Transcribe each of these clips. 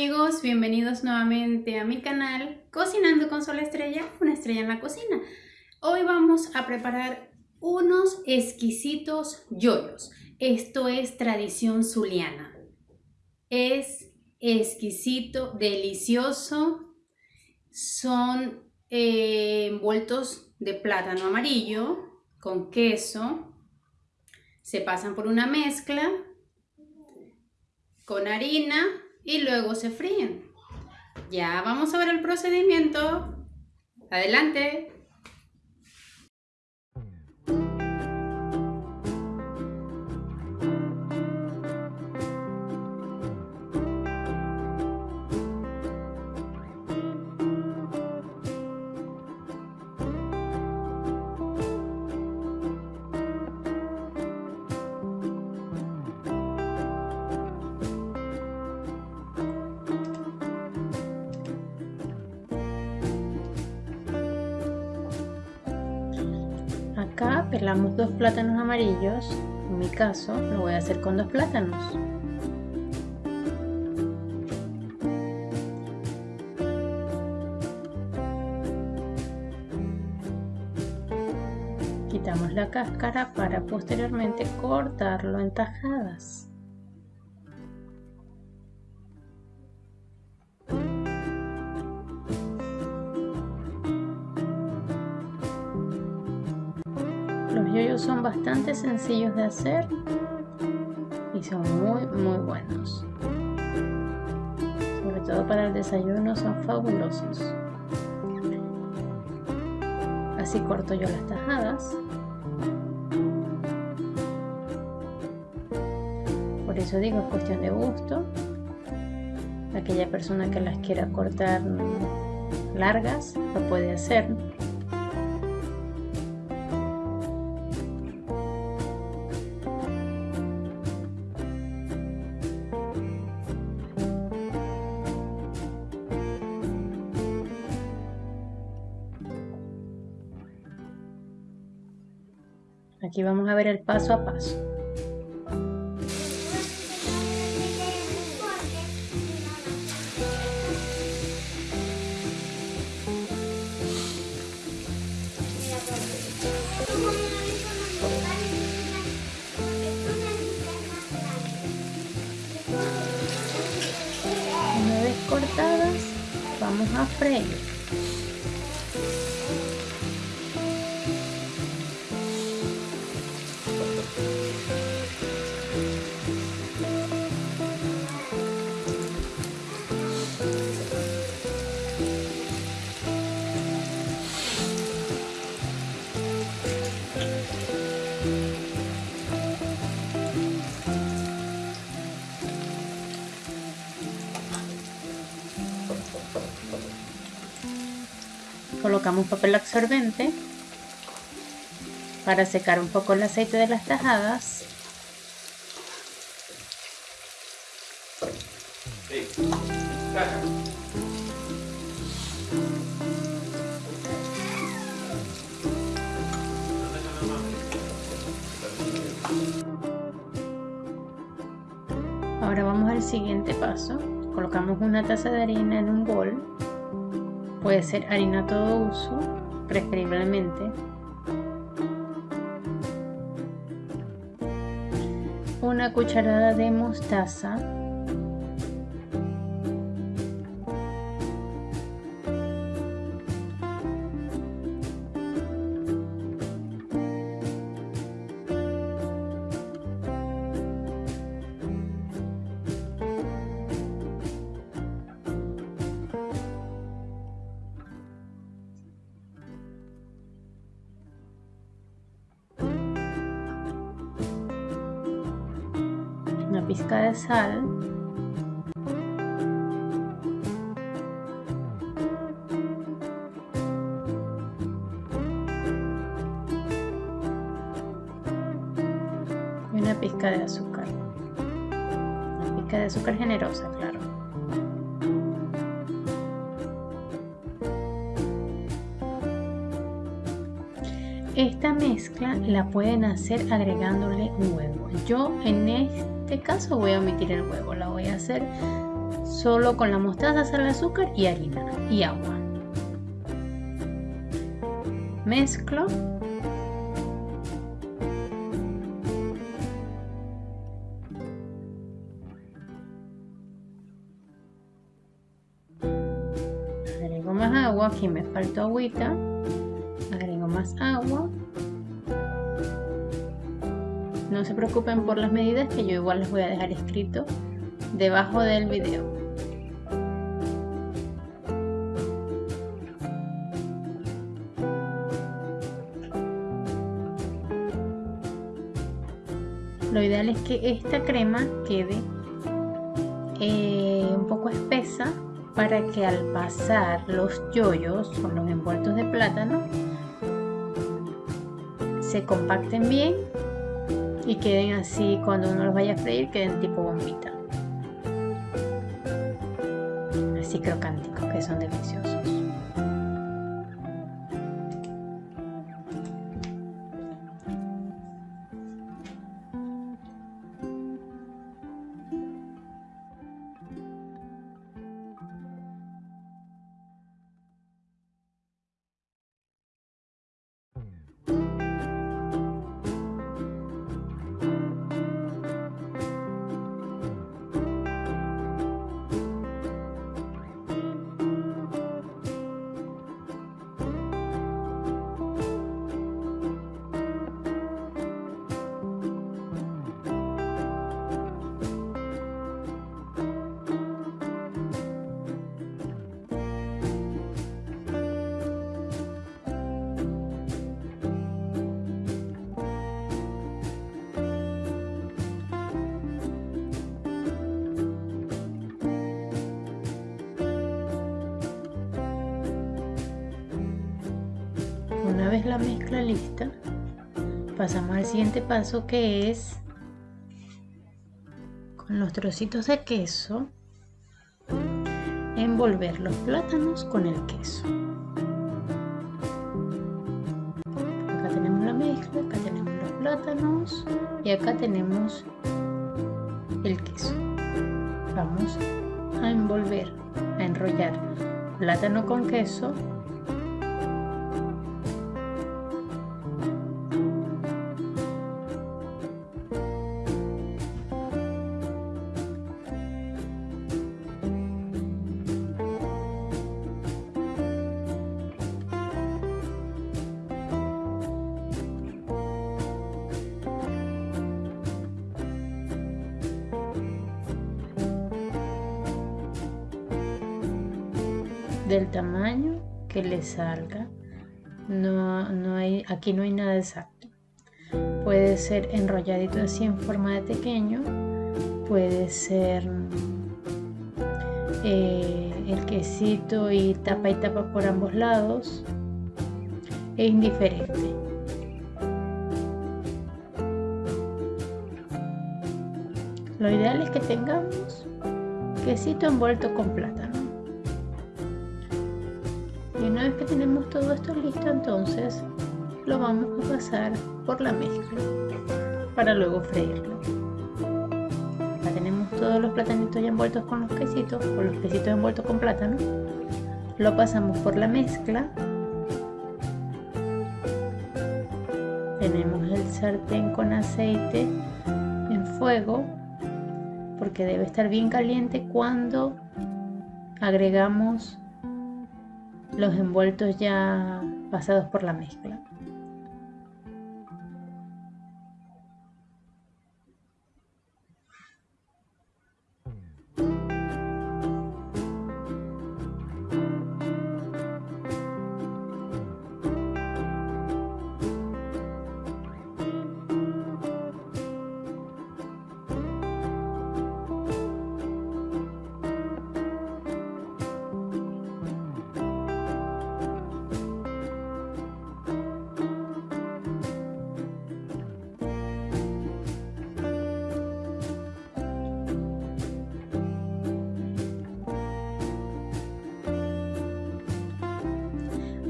amigos, bienvenidos nuevamente a mi canal Cocinando con Sol Estrella, una estrella en la cocina. Hoy vamos a preparar unos exquisitos yoyos. Esto es tradición zuliana. Es exquisito, delicioso. Son eh, envueltos de plátano amarillo con queso. Se pasan por una mezcla con harina y luego se fríen. Ya vamos a ver el procedimiento. Adelante. Pelamos dos plátanos amarillos, en mi caso lo voy a hacer con dos plátanos. Quitamos la cáscara para posteriormente cortarlo en tajadas. Son bastante sencillos de hacer y son muy muy buenos. Sobre todo para el desayuno son fabulosos. Así corto yo las tajadas. Por eso digo, es cuestión de gusto. Aquella persona que las quiera cortar largas lo puede hacer. Aquí vamos a ver el paso a paso. Colocamos papel absorbente para secar un poco el aceite de las tajadas. Ahora vamos al siguiente paso. Colocamos una taza de harina en un bol Puede ser harina todo uso, preferiblemente. Una cucharada de mostaza. De sal. Y una pizca de azúcar. Una pizca de azúcar generosa claro. Esta mezcla la pueden hacer agregándole huevo. Yo en este caso voy a omitir el huevo la voy a hacer solo con la mostaza, sal, azúcar y harina y agua. Mezclo. Agrego más agua, aquí me falta agüita. Agrego más agua. No se preocupen por las medidas que yo igual les voy a dejar escrito debajo del video. Lo ideal es que esta crema quede eh, un poco espesa para que al pasar los yoyos o los envueltos de plátano se compacten bien y queden así cuando uno los vaya a freír queden tipo bombita así crocánticos que son deliciosos Vez la mezcla lista, pasamos al siguiente paso que es con los trocitos de queso envolver los plátanos con el queso. Acá tenemos la mezcla, acá tenemos los plátanos y acá tenemos el queso. Vamos a envolver, a enrollar plátano con queso del tamaño que le salga. No, no hay, aquí no hay nada exacto. Puede ser enrolladito así en forma de pequeño. Puede ser eh, el quesito y tapa y tapa por ambos lados. Es indiferente. Lo ideal es que tengamos quesito envuelto con plátano. Una vez que tenemos todo esto listo, entonces lo vamos a pasar por la mezcla para luego freírlo. Acá tenemos todos los platanitos ya envueltos con los quesitos, o los quesitos envueltos con plátano. Lo pasamos por la mezcla. Tenemos el sartén con aceite en fuego porque debe estar bien caliente cuando agregamos los envueltos ya pasados por la mezcla.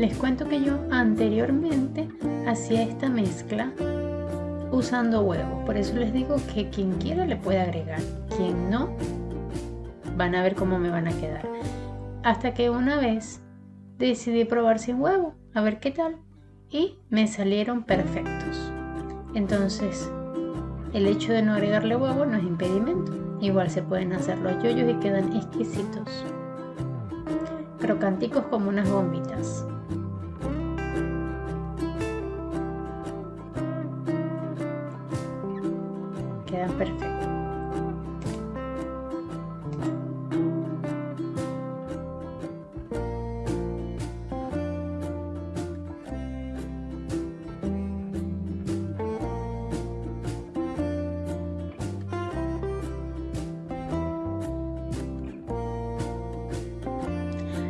Les cuento que yo anteriormente hacía esta mezcla usando huevos. Por eso les digo que quien quiera le puede agregar. Quien no, van a ver cómo me van a quedar. Hasta que una vez decidí probar sin huevo, a ver qué tal. Y me salieron perfectos. Entonces, el hecho de no agregarle huevo no es impedimento. Igual se pueden hacer los yoyos y quedan exquisitos. Crocanticos como unas bombitas. Quedan perfectos.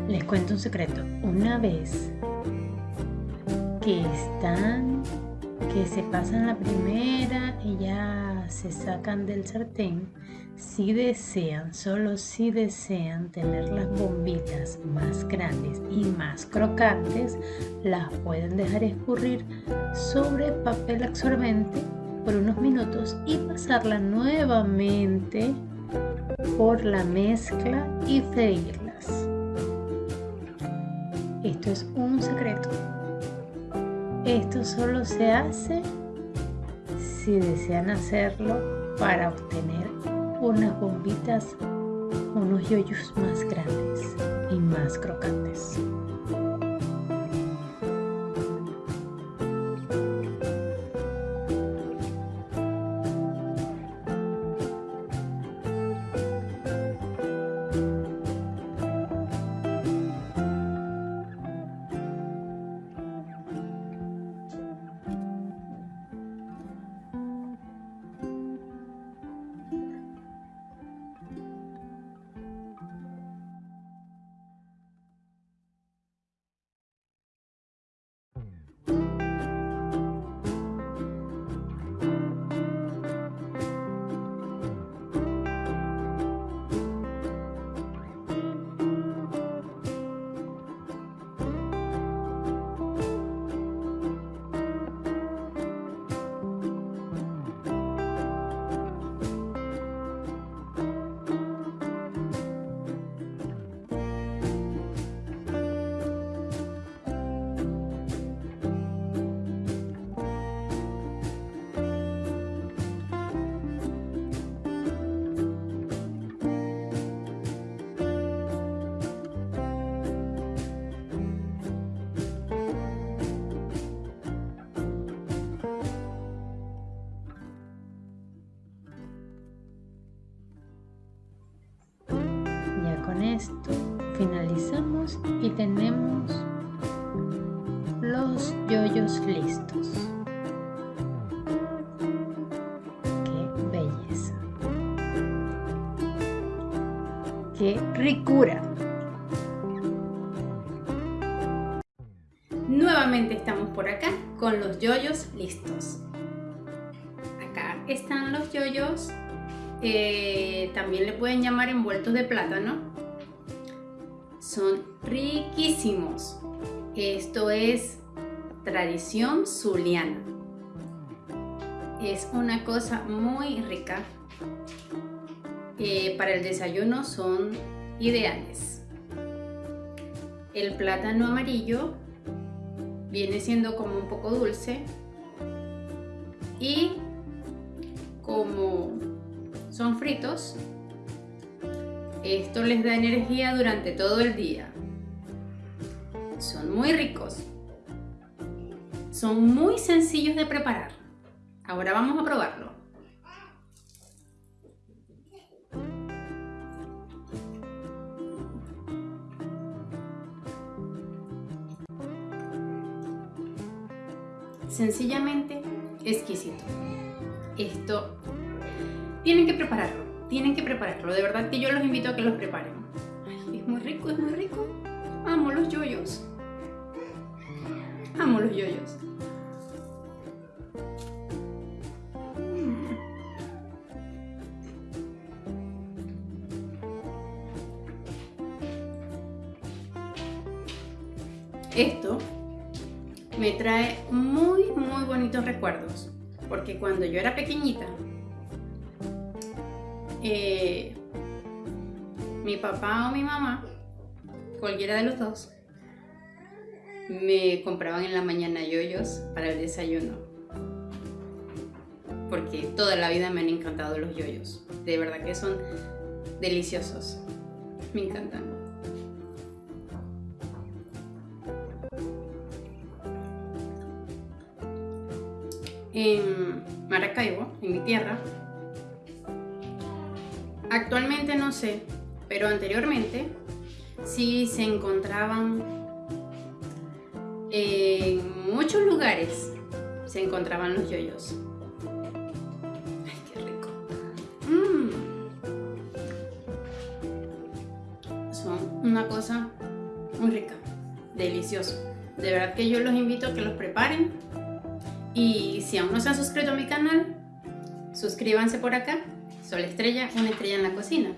Les cuento un secreto. Una vez que están, que se pasan la primera y ya se sacan del sartén, si desean, solo si desean tener las bombitas más grandes y más crocantes, las pueden dejar escurrir sobre papel absorbente por unos minutos y pasarla nuevamente por la mezcla y freírlas. Esto es un secreto. Esto solo se hace si desean hacerlo para obtener unas bombitas, unos yoyos más grandes y más crocantes. Tenemos los yoyos listos. ¡Qué belleza! ¡Qué ricura! Nuevamente estamos por acá con los yoyos listos. Acá están los yoyos eh, también le pueden llamar envueltos de plátano son riquísimos. Esto es tradición zuliana. Es una cosa muy rica. Eh, para el desayuno son ideales. El plátano amarillo viene siendo como un poco dulce y como son fritos esto les da energía durante todo el día. Son muy ricos. Son muy sencillos de preparar. Ahora vamos a probarlo. Sencillamente exquisito. Esto tienen que prepararlo tienen que prepararlo. De verdad que yo los invito a que los preparen. es muy rico, es muy rico. Amo los yoyos. Amo los yoyos. Esto me trae muy, muy bonitos recuerdos. Porque cuando yo era pequeñita, eh, mi papá o mi mamá, cualquiera de los dos, me compraban en la mañana yoyos para el desayuno. Porque toda la vida me han encantado los yoyos. De verdad que son deliciosos. Me encantan. En Maracaibo, en mi tierra, actualmente no sé, pero anteriormente sí se encontraban en muchos lugares se encontraban los yoyos. Ay, qué rico. Mm. Son una cosa muy rica, delicioso. De verdad que yo los invito a que los preparen. Y si aún no se han suscrito a mi canal, suscríbanse por acá. Sol Estrella, una estrella en la cocina.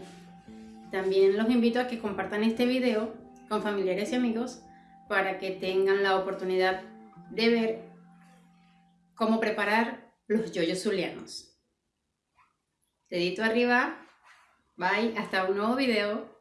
También los invito a que compartan este video con familiares y amigos para que tengan la oportunidad de ver cómo preparar los yoyos zulianos. Dedito arriba, bye, hasta un nuevo video.